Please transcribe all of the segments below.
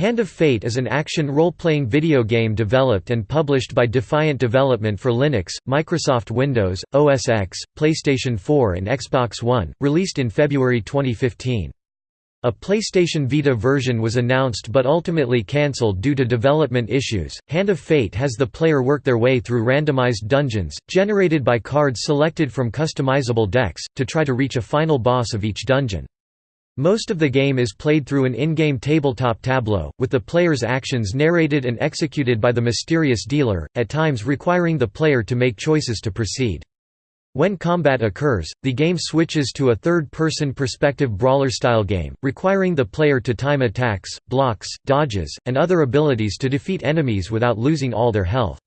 Hand of Fate is an action role-playing video game developed and published by Defiant Development for Linux, Microsoft Windows, OS X, PlayStation 4 and Xbox One, released in February 2015. A PlayStation Vita version was announced but ultimately cancelled due to development issues. Hand of Fate has the player work their way through randomized dungeons, generated by cards selected from customizable decks, to try to reach a final boss of each dungeon. Most of the game is played through an in-game tabletop tableau, with the player's actions narrated and executed by the mysterious dealer, at times requiring the player to make choices to proceed. When combat occurs, the game switches to a third-person perspective brawler-style game, requiring the player to time attacks, blocks, dodges, and other abilities to defeat enemies without losing all their health.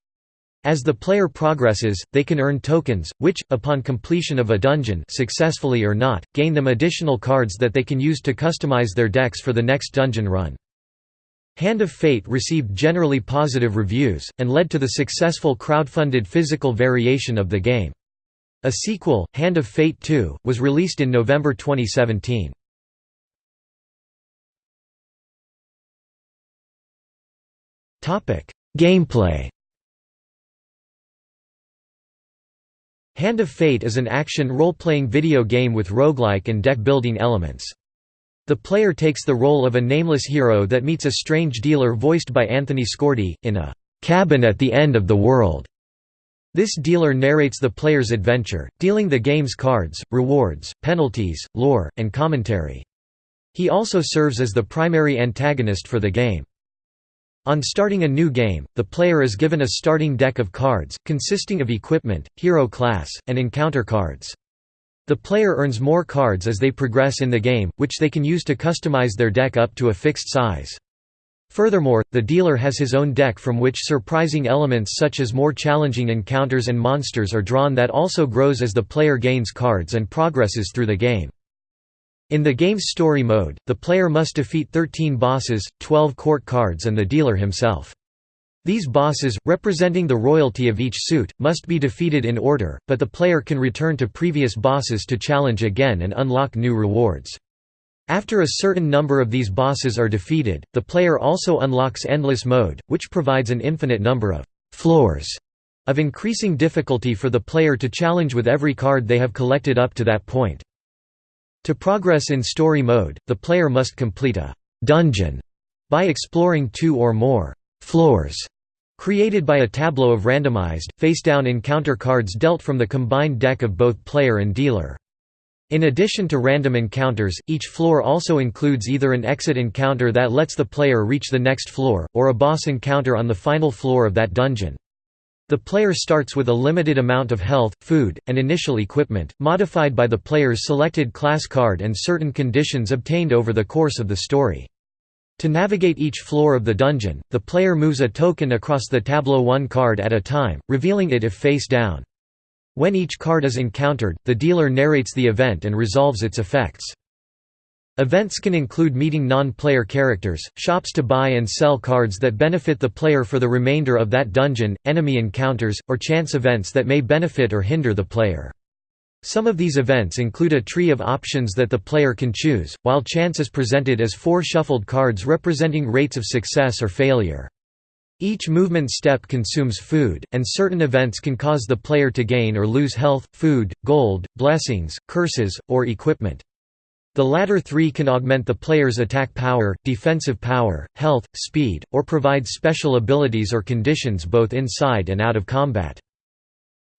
As the player progresses, they can earn tokens, which, upon completion of a dungeon successfully or not, gain them additional cards that they can use to customize their decks for the next dungeon run. Hand of Fate received generally positive reviews, and led to the successful crowdfunded physical variation of the game. A sequel, Hand of Fate 2, was released in November 2017. Gameplay Hand of Fate is an action role-playing video game with roguelike and deck-building elements. The player takes the role of a nameless hero that meets a strange dealer voiced by Anthony Skordi, in a "'cabin at the end of the world' This dealer narrates the player's adventure, dealing the game's cards, rewards, penalties, lore, and commentary. He also serves as the primary antagonist for the game. On starting a new game, the player is given a starting deck of cards, consisting of equipment, hero class, and encounter cards. The player earns more cards as they progress in the game, which they can use to customize their deck up to a fixed size. Furthermore, the dealer has his own deck from which surprising elements such as more challenging encounters and monsters are drawn that also grows as the player gains cards and progresses through the game. In the game's story mode, the player must defeat 13 bosses, 12 court cards and the dealer himself. These bosses, representing the royalty of each suit, must be defeated in order, but the player can return to previous bosses to challenge again and unlock new rewards. After a certain number of these bosses are defeated, the player also unlocks Endless Mode, which provides an infinite number of «floors» of increasing difficulty for the player to challenge with every card they have collected up to that point. To progress in story mode, the player must complete a «dungeon» by exploring two or more «floors» created by a tableau of randomized, face-down encounter cards dealt from the combined deck of both player and dealer. In addition to random encounters, each floor also includes either an exit encounter that lets the player reach the next floor, or a boss encounter on the final floor of that dungeon. The player starts with a limited amount of health, food, and initial equipment, modified by the player's selected class card and certain conditions obtained over the course of the story. To navigate each floor of the dungeon, the player moves a token across the tableau one card at a time, revealing it if face down. When each card is encountered, the dealer narrates the event and resolves its effects. Events can include meeting non-player characters, shops to buy and sell cards that benefit the player for the remainder of that dungeon, enemy encounters, or chance events that may benefit or hinder the player. Some of these events include a tree of options that the player can choose, while chance is presented as four shuffled cards representing rates of success or failure. Each movement step consumes food, and certain events can cause the player to gain or lose health, food, gold, blessings, curses, or equipment. The latter three can augment the player's attack power, defensive power, health, speed, or provide special abilities or conditions both inside and out of combat.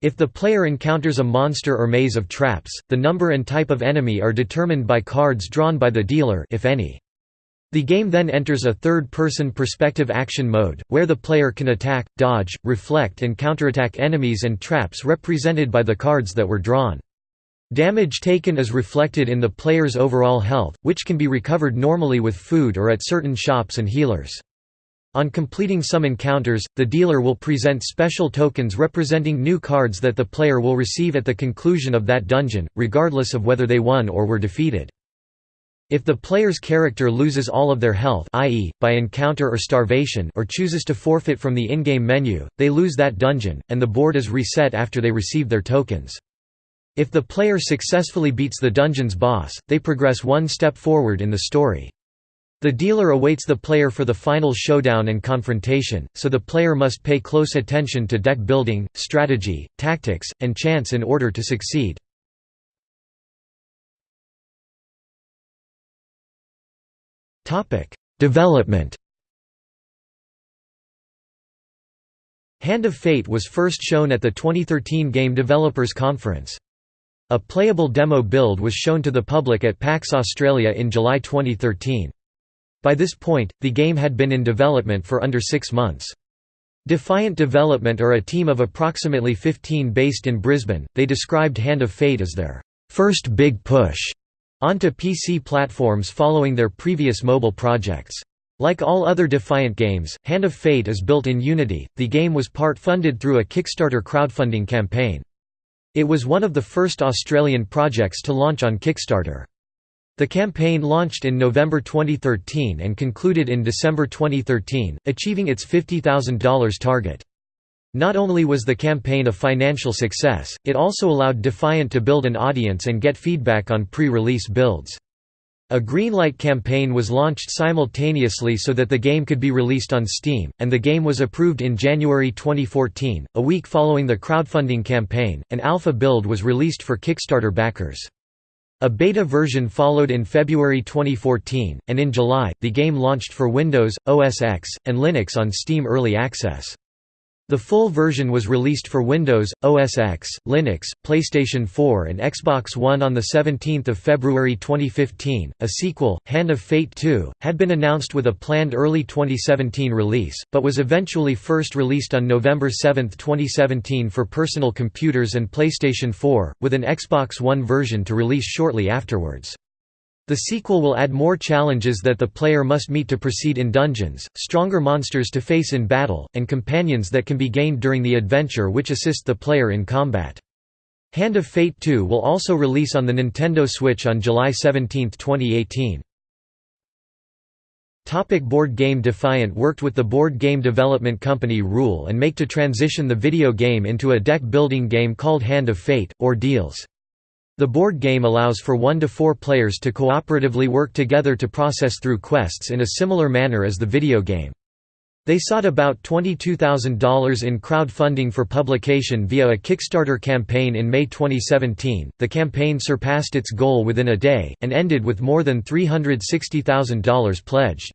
If the player encounters a monster or maze of traps, the number and type of enemy are determined by cards drawn by the dealer if any. The game then enters a third-person perspective action mode, where the player can attack, dodge, reflect and counterattack enemies and traps represented by the cards that were drawn. Damage taken is reflected in the player's overall health, which can be recovered normally with food or at certain shops and healers. On completing some encounters, the dealer will present special tokens representing new cards that the player will receive at the conclusion of that dungeon, regardless of whether they won or were defeated. If the player's character loses all of their health i.e., by encounter or starvation or chooses to forfeit from the in-game menu, they lose that dungeon, and the board is reset after they receive their tokens. If the player successfully beats the dungeon's boss, they progress one step forward in the story. The dealer awaits the player for the final showdown and confrontation, so the player must pay close attention to deck building, strategy, tactics, and chance in order to succeed. Development Hand of Fate was first shown at the 2013 Game Developers Conference. A playable demo build was shown to the public at PAX Australia in July 2013. By this point, the game had been in development for under six months. Defiant Development are a team of approximately 15 based in Brisbane. They described Hand of Fate as their first big push onto PC platforms following their previous mobile projects. Like all other Defiant games, Hand of Fate is built in Unity. The game was part funded through a Kickstarter crowdfunding campaign. It was one of the first Australian projects to launch on Kickstarter. The campaign launched in November 2013 and concluded in December 2013, achieving its $50,000 target. Not only was the campaign a financial success, it also allowed Defiant to build an audience and get feedback on pre-release builds. A Greenlight campaign was launched simultaneously so that the game could be released on Steam, and the game was approved in January 2014. A week following the crowdfunding campaign, an alpha build was released for Kickstarter backers. A beta version followed in February 2014, and in July, the game launched for Windows, OS X, and Linux on Steam Early Access. The full version was released for Windows, OS X, Linux, PlayStation 4 and Xbox One on 17 February 2015. A sequel, Hand of Fate 2, had been announced with a planned early 2017 release, but was eventually first released on November 7, 2017 for personal computers and PlayStation 4, with an Xbox One version to release shortly afterwards. The sequel will add more challenges that the player must meet to proceed in dungeons, stronger monsters to face in battle, and companions that can be gained during the adventure which assist the player in combat. Hand of Fate 2 will also release on the Nintendo Switch on July 17, 2018. Topic board game Defiant worked with the board game development company Rule and Make to transition the video game into a deck-building game called Hand of Fate, Ordeals. The board game allows for one to four players to cooperatively work together to process through quests in a similar manner as the video game. They sought about $22,000 in crowdfunding for publication via a Kickstarter campaign in May 2017. The campaign surpassed its goal within a day, and ended with more than $360,000 pledged.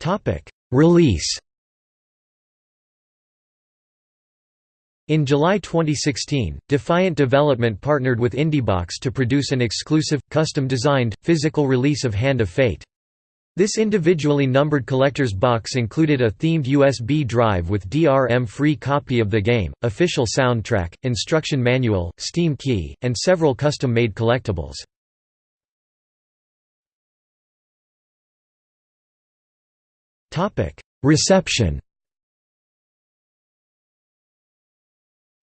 Topic: Release In July 2016, Defiant Development partnered with Indiebox to produce an exclusive, custom-designed, physical release of Hand of Fate. This individually numbered collector's box included a themed USB drive with DRM-free copy of the game, official soundtrack, instruction manual, Steam key, and several custom-made collectibles. Reception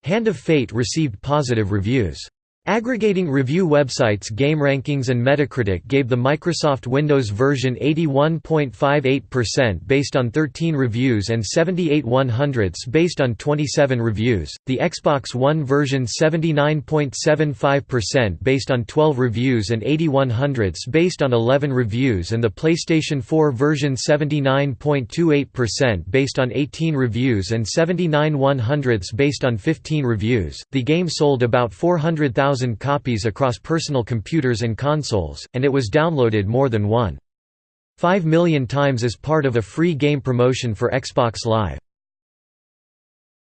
Hand of Fate received positive reviews. Aggregating review websites GameRankings and Metacritic gave the Microsoft Windows version 81.58% based on 13 reviews and 78 100ths based on 27 reviews, the Xbox One version 79.75% based on 12 reviews and 81 100ths based on 11 reviews and the PlayStation 4 version 79.28% based on 18 reviews and 79 100ths based on 15 reviews. The game sold about 400,000 1,000 copies across personal computers and consoles, and it was downloaded more than 1.5 million times as part of a free game promotion for Xbox Live.